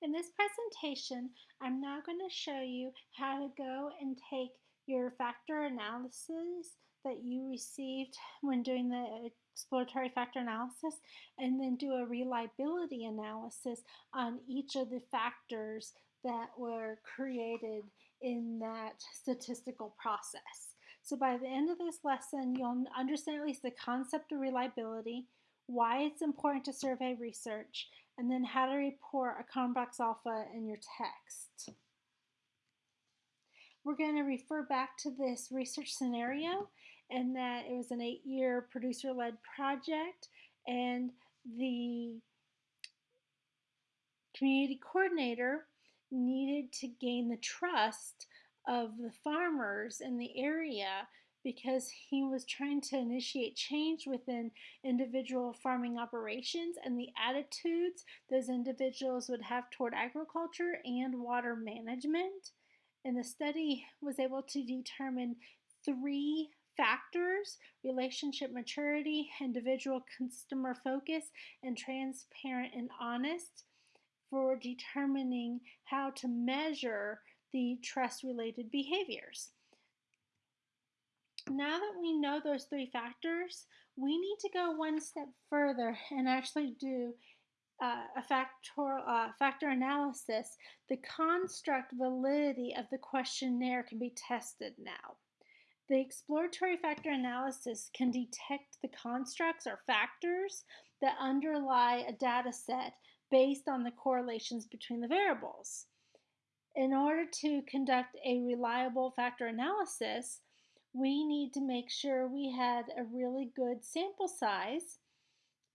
In this presentation, I'm now going to show you how to go and take your factor analysis that you received when doing the exploratory factor analysis and then do a reliability analysis on each of the factors that were created in that statistical process. So by the end of this lesson, you'll understand at least the concept of reliability, why it's important to survey research, and then how to report a Cronbach's alpha in your text. We're going to refer back to this research scenario and that it was an eight-year producer-led project and the community coordinator needed to gain the trust of the farmers in the area because he was trying to initiate change within individual farming operations and the attitudes those individuals would have toward agriculture and water management. And the study was able to determine three factors relationship maturity, individual customer focus, and transparent and honest for determining how to measure the trust related behaviors. Now that we know those three factors, we need to go one step further and actually do uh, a factor, uh, factor analysis. The construct validity of the questionnaire can be tested now. The exploratory factor analysis can detect the constructs or factors that underlie a data set based on the correlations between the variables. In order to conduct a reliable factor analysis, we need to make sure we had a really good sample size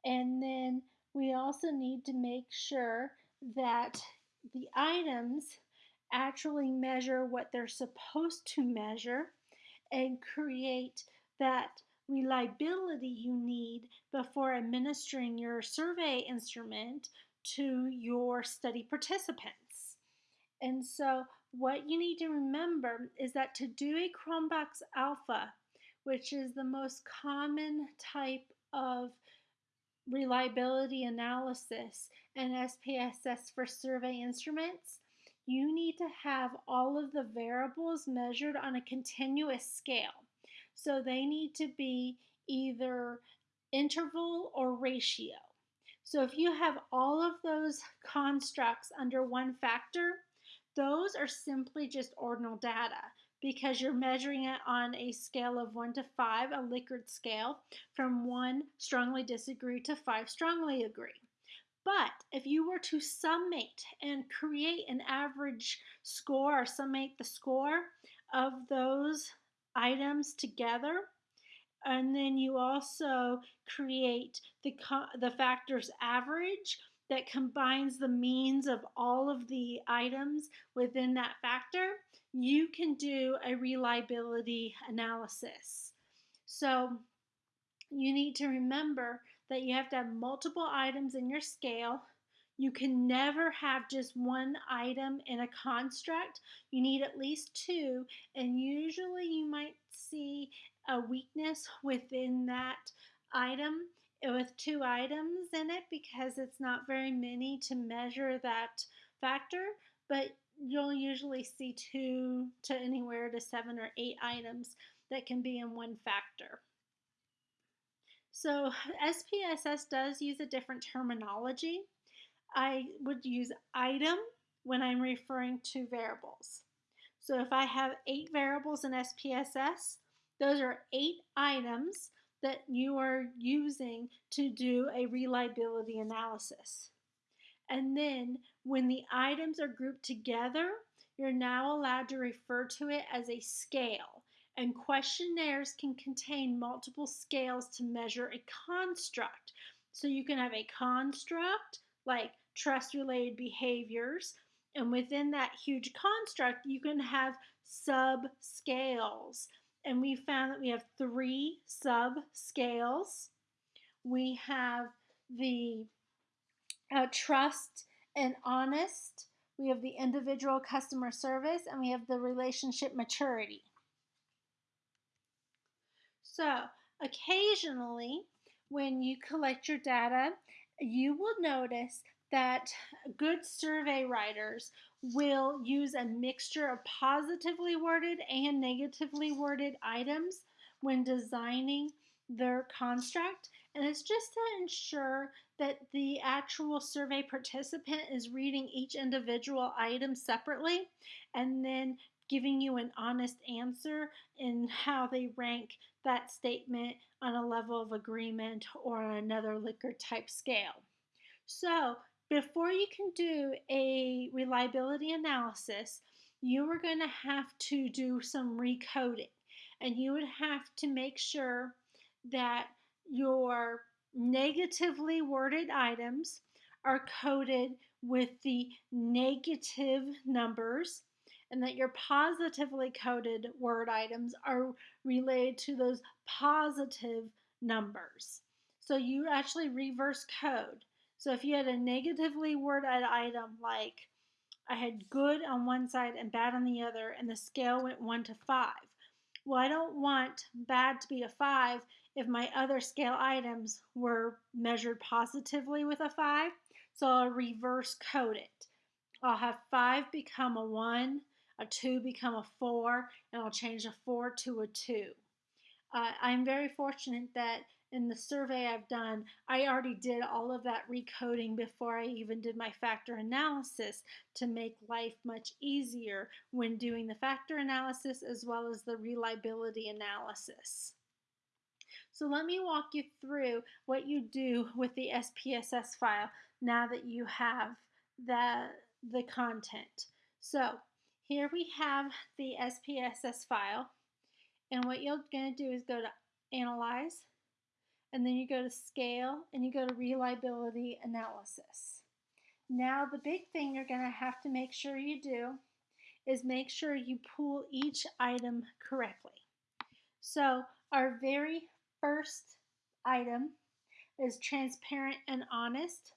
and then we also need to make sure that the items actually measure what they're supposed to measure and create that reliability you need before administering your survey instrument to your study participants. And so what you need to remember is that to do a Cronbach's alpha, which is the most common type of reliability analysis and SPSS for survey instruments, you need to have all of the variables measured on a continuous scale. So they need to be either interval or ratio. So if you have all of those constructs under one factor, those are simply just ordinal data because you're measuring it on a scale of 1 to 5, a Likert scale, from 1 strongly disagree to 5 strongly agree. But if you were to summate and create an average score or summate the score of those items together, and then you also create the, the factors average that combines the means of all of the items within that factor, you can do a reliability analysis. So you need to remember that you have to have multiple items in your scale. You can never have just one item in a construct. You need at least two, and usually you might see a weakness within that item with two items in it because it's not very many to measure that factor, but you'll usually see two to anywhere to seven or eight items that can be in one factor. So SPSS does use a different terminology. I would use item when I'm referring to variables. So if I have eight variables in SPSS, those are eight items that you are using to do a reliability analysis. And then when the items are grouped together, you're now allowed to refer to it as a scale. And questionnaires can contain multiple scales to measure a construct. So you can have a construct like trust related behaviors. And within that huge construct, you can have subscales and we found that we have three sub-scales. We have the uh, trust and honest, we have the individual customer service, and we have the relationship maturity. So occasionally, when you collect your data, you will notice that good survey writers will use a mixture of positively worded and negatively worded items when designing their construct. And it's just to ensure that the actual survey participant is reading each individual item separately and then giving you an honest answer in how they rank that statement on a level of agreement or another Likert type scale. So before you can do a reliability analysis, you are going to have to do some recoding and you would have to make sure that your negatively worded items are coded with the negative numbers and that your positively coded word items are related to those positive numbers. So you actually reverse code. So if you had a negatively worded item like I had good on one side and bad on the other, and the scale went one to five. Well, I don't want bad to be a five if my other scale items were measured positively with a five. So I'll reverse code it. I'll have five become a one, a 2 become a 4, and I'll change a 4 to a 2. Uh, I'm very fortunate that in the survey I've done, I already did all of that recoding before I even did my factor analysis to make life much easier when doing the factor analysis as well as the reliability analysis. So let me walk you through what you do with the SPSS file now that you have the, the content. So here we have the SPSS file. And what you're going to do is go to Analyze, and then you go to Scale, and you go to Reliability Analysis. Now the big thing you're going to have to make sure you do is make sure you pull each item correctly. So our very first item is transparent and honest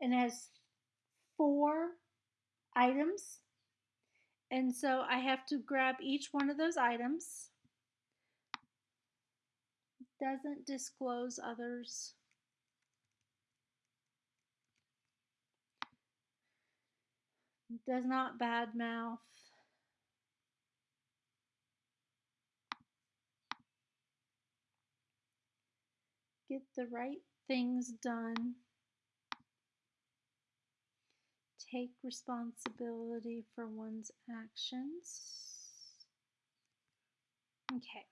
and has four items and so I have to grab each one of those items. Doesn't disclose others. Does not badmouth. Get the right things done take responsibility for one's actions. Okay.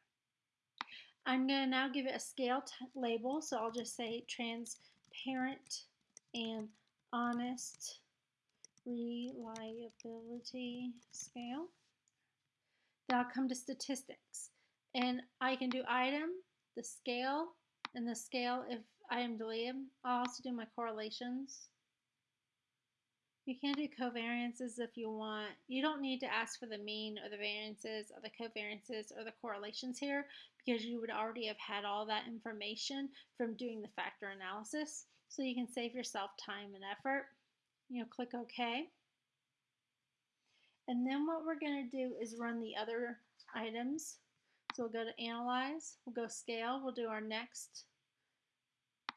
I'm going to now give it a scale label, so I'll just say transparent and honest reliability scale. Then I'll come to statistics. And I can do item, the scale, and the scale if item deleted. I'll also do my correlations. You can do covariances if you want. You don't need to ask for the mean or the variances or the covariances or the correlations here because you would already have had all that information from doing the factor analysis. So you can save yourself time and effort. You'll click OK. And then what we're going to do is run the other items. So we'll go to Analyze, we'll go Scale, we'll do our next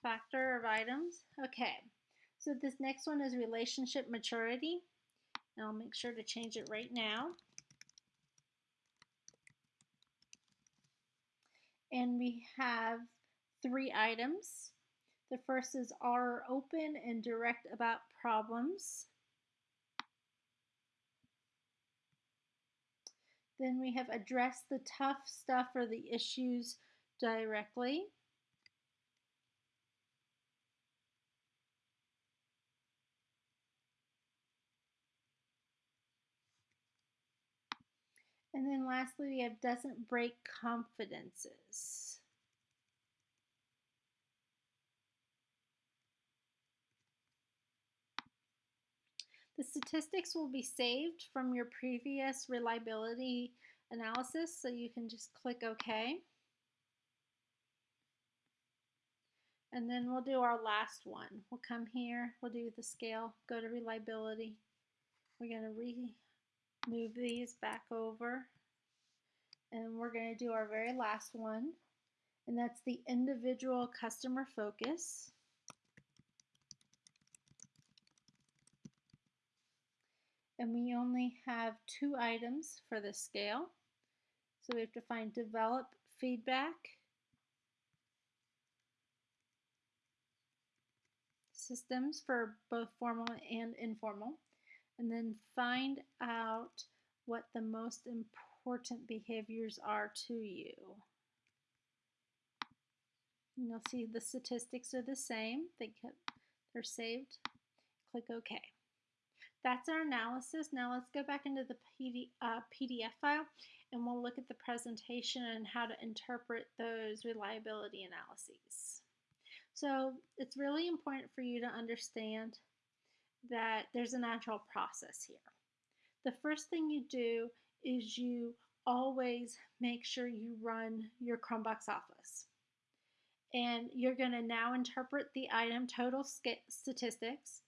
factor of items. Okay, so this next one is relationship maturity. And I'll make sure to change it right now. And we have three items. The first is are open and direct about problems. Then we have address the tough stuff or the issues directly. And then lastly, we have doesn't break confidences. The statistics will be saved from your previous reliability analysis, so you can just click OK. And then we'll do our last one. We'll come here, we'll do the scale, go to reliability. We're going to re move these back over. And we're going to do our very last one and that's the individual customer focus. And we only have two items for the scale. So we have to find develop feedback systems for both formal and informal, and then find out what the most important behaviors are to you. And you'll see the statistics are the same. They they're saved. Click OK. That's our analysis. Now let's go back into the PD, uh, PDF file and we'll look at the presentation and how to interpret those reliability analyses. So it's really important for you to understand that there's a natural process here. The first thing you do is you always make sure you run your Cronbach's alphas. And you're going to now interpret the item total statistics.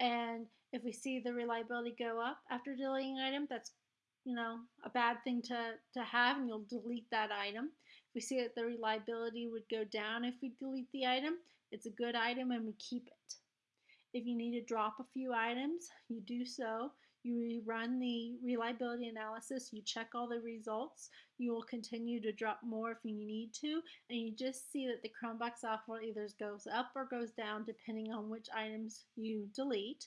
And if we see the reliability go up after deleting an item, that's you know a bad thing to, to have and you'll delete that item. If we see that the reliability would go down if we delete the item, it's a good item and we keep it. If you need to drop a few items, you do so. You run the reliability analysis, you check all the results, you will continue to drop more if you need to, and you just see that the Cronbach's Alpha either goes up or goes down depending on which items you delete.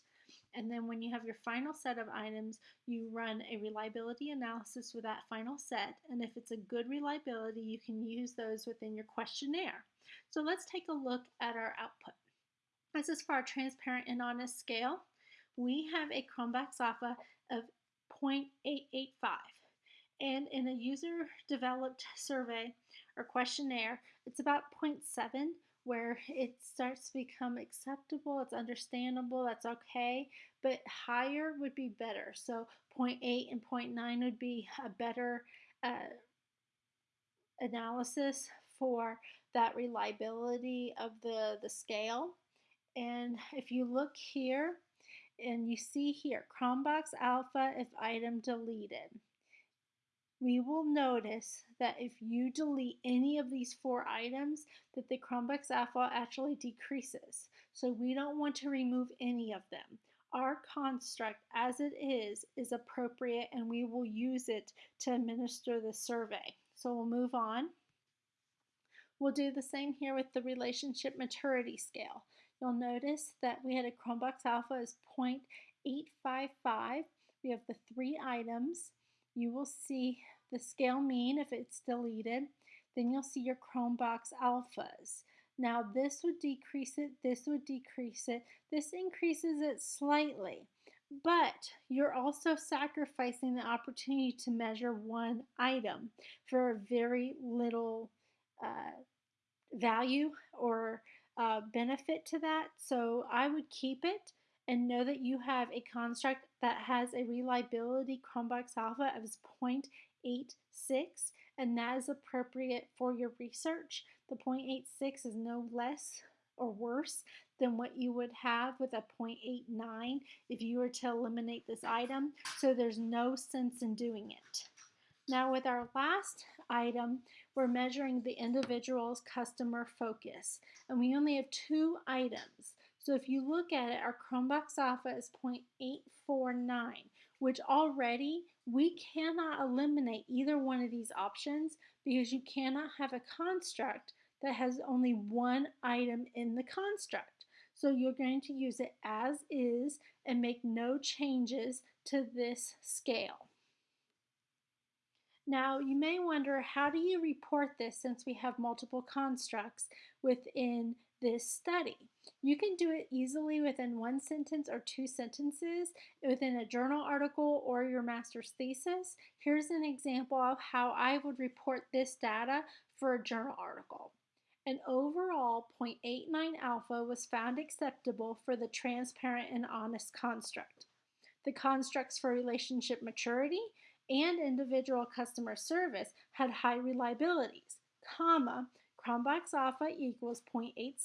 And then when you have your final set of items, you run a reliability analysis with that final set. And if it's a good reliability, you can use those within your questionnaire. So let's take a look at our output. This is for our transparent and honest scale we have a Cronbach's Alpha of 0.885. And in a user developed survey or questionnaire, it's about 0.7 where it starts to become acceptable, it's understandable, that's okay, but higher would be better. So 0.8 and 0.9 would be a better uh, analysis for that reliability of the, the scale. And if you look here, and you see here, Cronbach's Alpha if item deleted. We will notice that if you delete any of these four items, that the Cronbach's Alpha actually decreases. So we don't want to remove any of them. Our construct as it is is appropriate and we will use it to administer the survey. So we'll move on. We'll do the same here with the relationship maturity scale you'll notice that we had a Cronbach's Alpha as 0.855. We have the three items. You will see the scale mean if it's deleted. Then you'll see your Cronbach's Alphas. Now this would decrease it, this would decrease it, this increases it slightly. But you're also sacrificing the opportunity to measure one item for a very little uh, value or uh, benefit to that. So I would keep it and know that you have a construct that has a reliability Cronbach's alpha of 0.86 and that is appropriate for your research. The 0.86 is no less or worse than what you would have with a 0.89 if you were to eliminate this item. So there's no sense in doing it. Now with our last item, we're measuring the individual's customer focus. And we only have two items. So if you look at it, our Cronbach's Alpha is 0.849, which already we cannot eliminate either one of these options because you cannot have a construct that has only one item in the construct. So you're going to use it as is and make no changes to this scale. Now, you may wonder, how do you report this since we have multiple constructs within this study? You can do it easily within one sentence or two sentences within a journal article or your master's thesis. Here's an example of how I would report this data for a journal article. An overall 0.89 alpha was found acceptable for the transparent and honest construct. The constructs for relationship maturity and individual customer service had high reliabilities, comma, Cronbach's alpha equals 0.86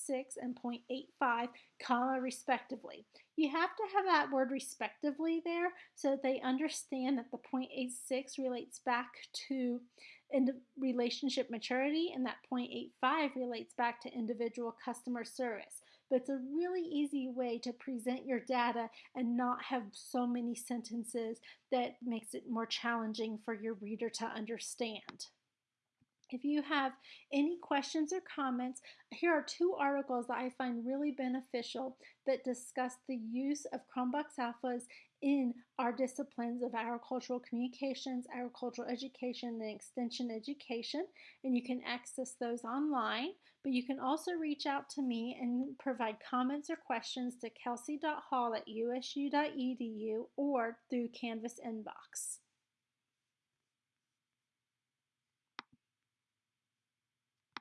and 0.85, comma, respectively. You have to have that word respectively there so that they understand that the 0.86 relates back to relationship maturity and that 0.85 relates back to individual customer service. But it's a really easy way to present your data and not have so many sentences that makes it more challenging for your reader to understand. If you have any questions or comments, here are two articles that I find really beneficial that discuss the use of Cronbach's Alphas in our disciplines of agricultural communications, agricultural education, and extension education. And you can access those online, but you can also reach out to me and provide comments or questions to kelsey.hall at usu.edu or through Canvas inbox.